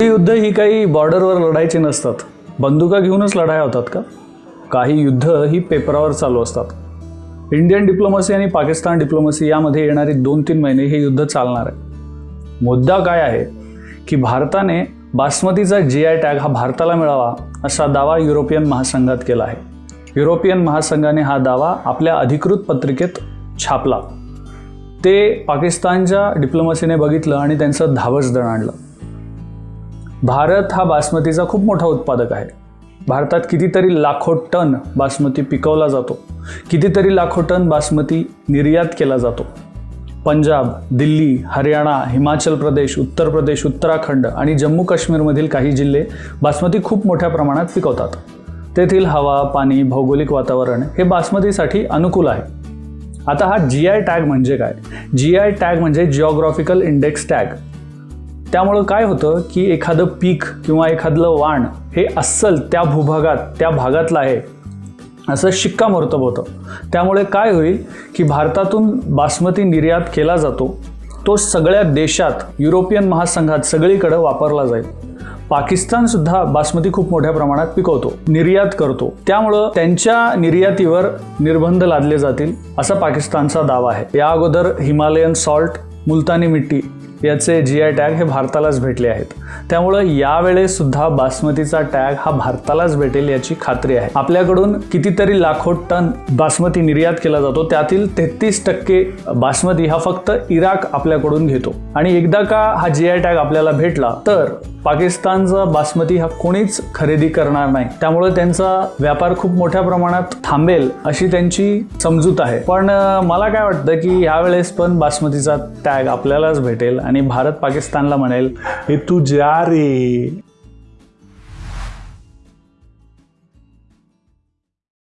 ही युद्ध ही काही बॉर्डरवर लढायची नसतात. बंदुका घेऊनच लढाया होतात का? काही युद्ध ही पेपरावर चालू असतात. इंडियन डिप्लोमसी आणि पाकिस्तान डिप्लोमसी यामध्ये येणारे दोन तीन महिने हे युद्ध चालणार आहे. मुद्दा काय आहे? की भारताने बासमतीचा जी आय टॅग हा भारताला मिळावा असा दावा युरोपियन महासंघात केला आहे. युरोपियन महासंघाने हा दावा आपल्या अधिकृत पत्रिकेत छापला. ते पाकिस्तानच्या डिप्लोमसीने बघितलं आणि त्यांचं धावस दण आणलं. भारत हा बासमतीचा खूप मोठा उत्पादक आहे. भारतात कितीतरी लाखो टन बासमती पिकवला जातो. कितीतरी लाखो टन बासमती निर्यात केला जातो. पंजाब दिल्ली हरियाणा हिमाचल प्रदेश उत्तर प्रदेश उत्तराखंड आणि जम्मू काश्मीरमधील काही जिल्हे बासमती खूप मोठ्या प्रमाणात पिकवतात. तेथील हवा पाणी भौगोलिक वातावरण हे बासमतीसाठी अनुकूल आहे. आता हा जी आय टॅग म्हणजे काय? जी आय टॅग म्हणजे जिओग्राफिकल इंडेक्स टॅग त्यामुळं काय होतं की एखादं पीक किंवा एखादलं वाण हे अस्सल त्या भूभागात त्या भागातलं आहे असं शिक्कामोर्तब होतं. त्यामुळे काय होईल की भारतातून बासमती निर्यात केला जातो तो सगळ्या देशात युरोपियन महासंघात सगळीकडं वापरला जाईल. पाकिस्तानसुद्धा बासमती खूप मोठ्या प्रमाणात पिकवतो निर्यात करतो. त्यामुळं त्यांच्या निर्यातीवर निर्बंध लादले जातील असा पाकिस्तानचा दावा आहे. या अगोदर हिमालयन सॉल्ट मुलतानी मिट्टी याचे जी आय टॅग हे भारतालाच भेटले आहेत. त्यामुळं यावेळेस सुद्धा बासमतीचा टॅग हा भारतालाच भेटेल याची खात्री आहे. आपल्याकडून कितीतरी लाखो टन बासमती निर्यात केला जातो. त्यातील तेहतीस टक्के बासमती हा फक्त इराक आपल्याकडून घेतो. आणि एकदा का हा जी आय टॅग आपल्याला भेटला तर पाकिस्तानचा बासमती हा कोणीच खरेदी करणार नाही. त्यामुळे त्यांचा व्यापार खूप मोठ्या प्रमाणात थांबेल अशी त्यांची समजूत आहे. पण मला काय वाटतं की यावेळेस पण बासमतीचा टॅग आपल्यालाच भेटेल आणि आणि भारत पाकिस्तानला म्हणेल हे तू जा रे.